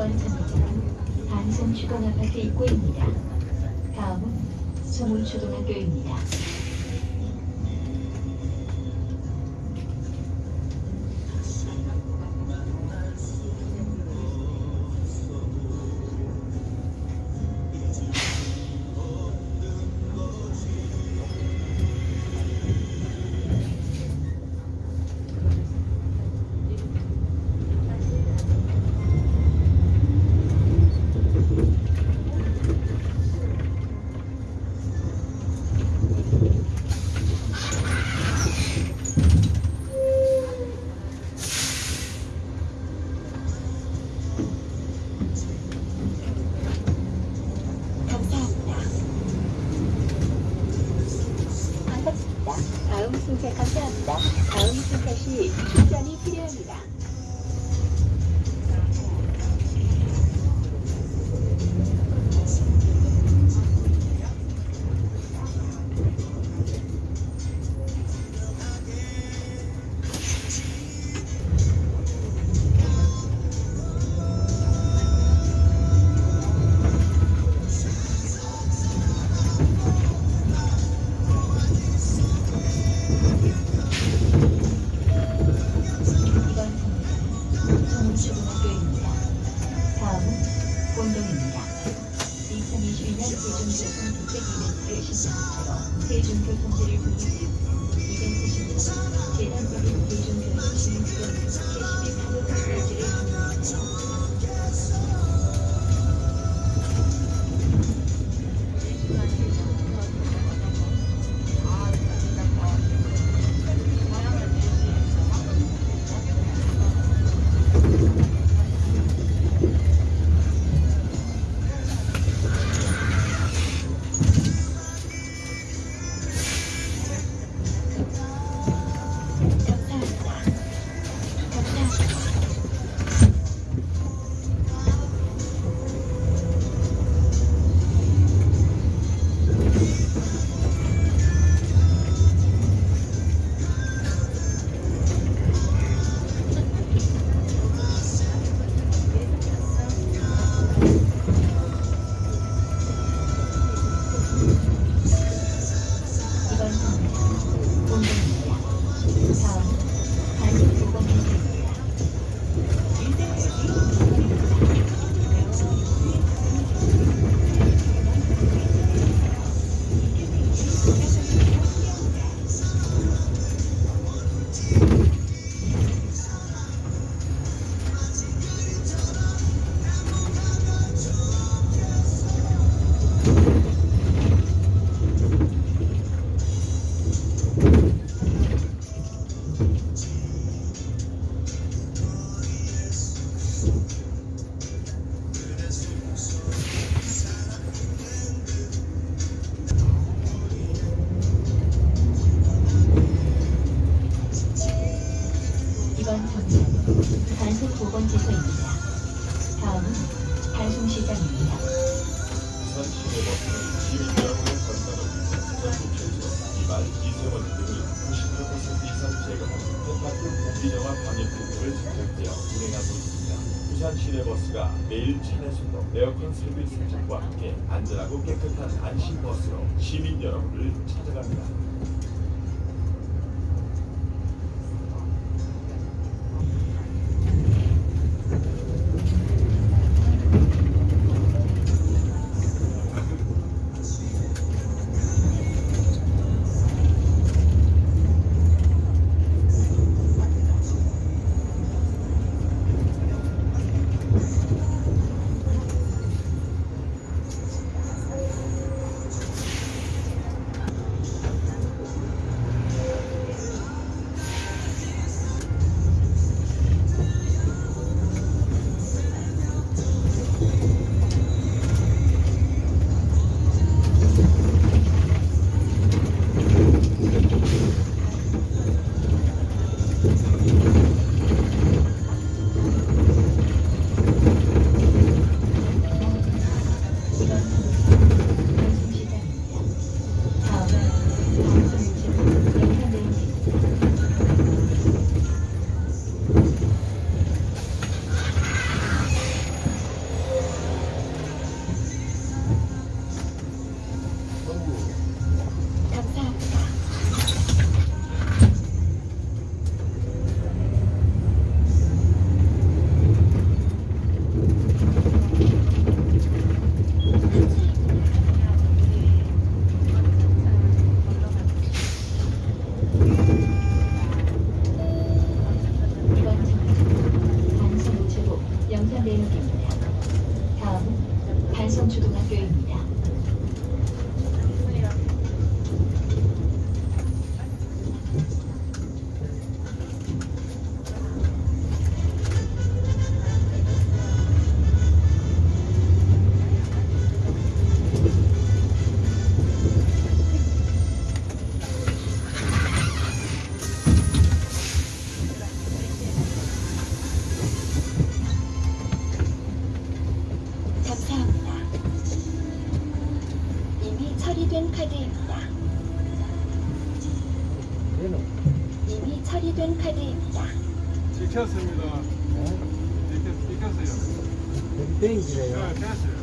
2번 선로는 반송 주건 아파트 입구입니다. 다음은 송울초등학교입니다. 다. 다음 순서 시 충전이 필요합니다. Station frequency repeat. You. 이번. 다음은 시내버스는 시민 여러분의 건강을 위해 전국에서 비말, 미세먼지 등을 90% 이상 제거하는 똑같은 공기정화 방역 기능을 적용되어 운행하고 있습니다. 부산 시내버스가 매일 차내 순도, 에어컨 서비스 장착과 함께 안전하고 깨끗한 안심 버스로 시민 여러분을 찾아갑니다. 다음 단성초등학교입니다. 익혔습니다. 익혔, 익혔어요. 땡기래요. 네, 됐어요.